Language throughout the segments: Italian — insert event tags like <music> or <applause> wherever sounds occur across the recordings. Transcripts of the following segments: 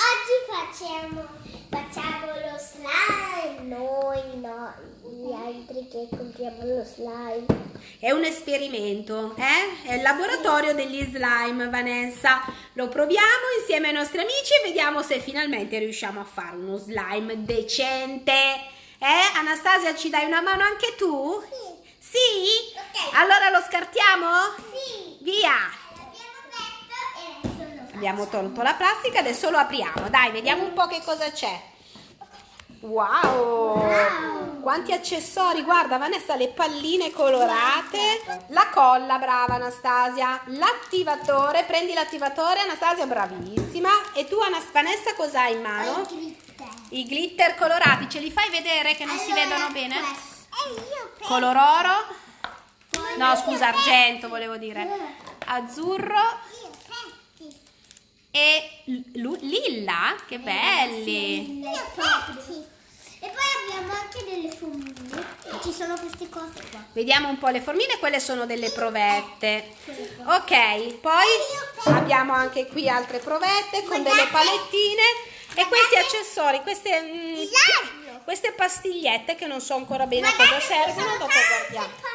Oggi facciamo, facciamo lo slime. Noi no, gli altri che compriamo lo slime. È un esperimento, eh? È il laboratorio degli slime, Vanessa. Lo proviamo insieme ai nostri amici e vediamo se finalmente riusciamo a fare uno slime decente. Eh? Anastasia, ci dai una mano anche tu? Sì. Sì? Ok. Allora lo scartiamo? Sì. Via! L'abbiamo aperto e adesso lo facciamo. Abbiamo tolto la plastica, adesso lo apriamo. Dai, vediamo un po' che cosa c'è. Wow! Wow. Quanti accessori, guarda Vanessa, le palline colorate, la colla, brava Anastasia, l'attivatore, prendi l'attivatore, Anastasia bravissima. E tu Anas- Vanessa cosa hai in mano? Il glitter. I glitter colorati, ce li fai vedere che non si Allora, vedono bene? questo. E io Color oro? No, scusa, argento volevo dire. Azzurro Io penso. E l- lilla, che belli. Io penso. E poi abbiamo anche delle formine. Ci sono queste cose qua. Vediamo un po' le formine, quelle sono delle provette. Ok, poi abbiamo anche qui altre provette con delle palettine e questi accessori, queste, mm, L'aglio. queste pastigliette che non so ancora bene a cosa servono, dopo guardiamo.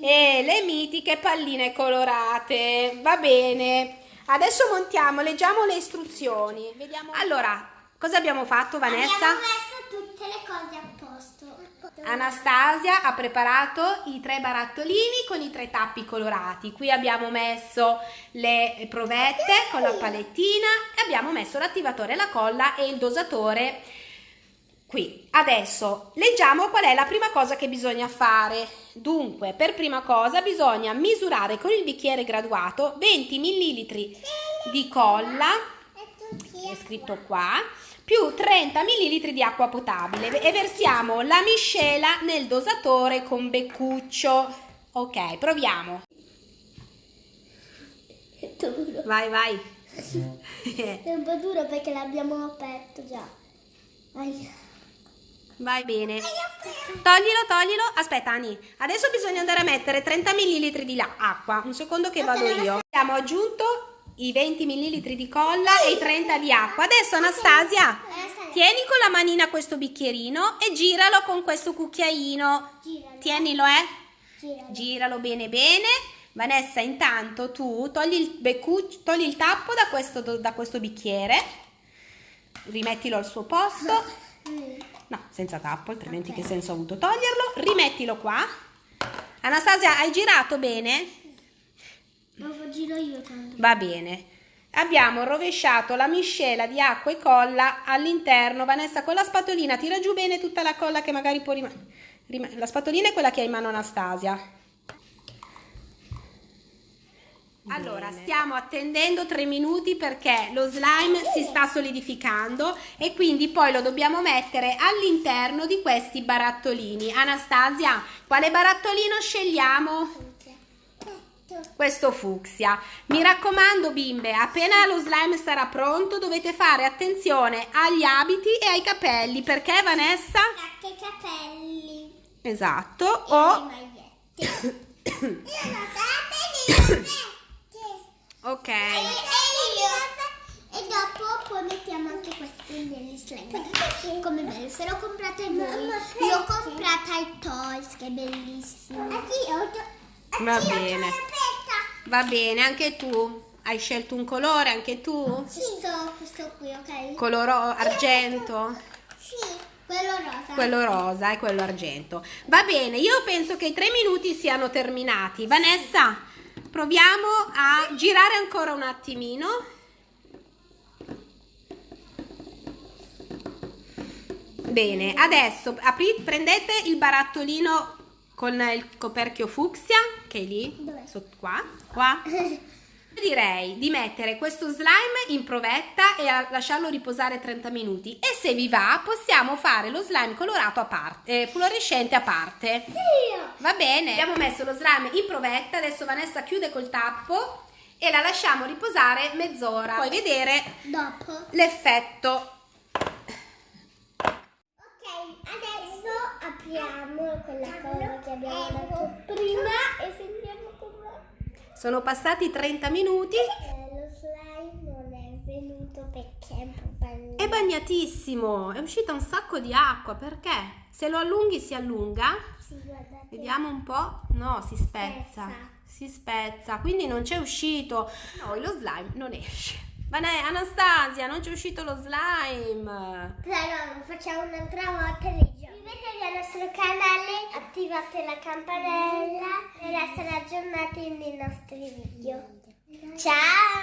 E le mitiche palline colorate. Va bene. Adesso montiamo, leggiamo le istruzioni. Vediamo. Allora, cosa abbiamo fatto Vanessa? Abbiamo messo tutte le cose a posto. Anastasia ha preparato i tre barattolini con i tre tappi colorati. Qui abbiamo messo le provette con la palettina e abbiamo messo l'attivatore, la colla e il dosatore qui. Adesso leggiamo qual è la prima cosa che bisogna fare. Dunque, per prima cosa bisogna misurare con il bicchiere graduato 20 ml di colla è scritto qua, più 30 ml di acqua potabile e versiamo la miscela nel dosatore con beccuccio. Ok, proviamo. È duro. Vai, vai. È un po' duro perché l'abbiamo aperto già. Ai. Vai bene. Toglilo, toglilo. Aspetta, Ani. Adesso bisogna andare a mettere 30 ml di la- acqua. Un secondo che vado io. Abbiamo aggiunto i 20 ml di colla e i 30 di acqua. Adesso Anastasia, tieni con la manina questo bicchierino e giralo con questo cucchiaino. Tienilo, eh. Giralo. Bene bene. Vanessa, intanto tu togli il, beccu- togli il tappo da questo, da questo bicchiere, rimettilo al suo posto. No, senza tappo, altrimenti Ok. che senso ha avuto toglierlo? Rimettilo qua. Anastasia, hai girato bene? Lo giro io tanto. Va bene. Abbiamo rovesciato la miscela di acqua e colla all'interno. Vanessa, con la spatolina tira giù bene tutta la colla che magari può rimanere. La spatolina è quella che ha in mano Anastasia. Allora, stiamo attendendo tre minuti perché lo slime si sta solidificando e quindi poi lo dobbiamo mettere all'interno di questi barattolini. Anastasia, quale barattolino scegliamo? Questo fucsia. Mi raccomando bimbe, appena lo slime sarà pronto dovete fare attenzione agli abiti e ai capelli perché Vanessa? Anche i capelli. Esatto. E le O magliette. <coughs> Io le magliette. <coughs> ok. E, e io. E dopo poi mettiamo anche questi negli slime. Come bello, se l'ho comprata voi. L'ho comprata ai Toys, che è bellissimo. Va bene. Va bene, anche tu hai scelto un colore, anche tu? Questo, questo qui, ok? Coloro argento. Sì, quello rosa. Quello rosa e quello argento. Va bene, io penso che i tre minuti siano terminati. Vanessa, proviamo a girare ancora un attimino. Bene, adesso apri- prendete il barattolino con il coperchio fucsia, che è lì, sotto qua, qua. <laughs> Direi di mettere questo slime in provetta e a lasciarlo riposare 30 minuti e se vi va possiamo fare lo slime colorato a parte, eh, fluorescente a parte. Va bene, abbiamo messo lo slime in provetta, adesso Vanessa chiude col tappo e la lasciamo riposare mezz'ora. Puoi vedere Dopo. l'effetto. Ok, adesso apriamo quella cosa che abbiamo detto prima e sentiamo. Sono passati 30 minuti. Eh, lo slime non è venuto perché è un po' bagnato. È bagnatissimo, è uscita un sacco di acqua, perché? Se lo allunghi si allunga? Sì, guardate. Vediamo un po'. No, si spezza. Spezza. Si spezza, quindi non c'è uscito. No, lo slime non esce. Ma Anastasia, non c'è uscito lo slime. Però lo facciamo un'altra volta Iscrivetevi al nostro canale, attivate la campanella per essere aggiornati nei nostri video. Ciao!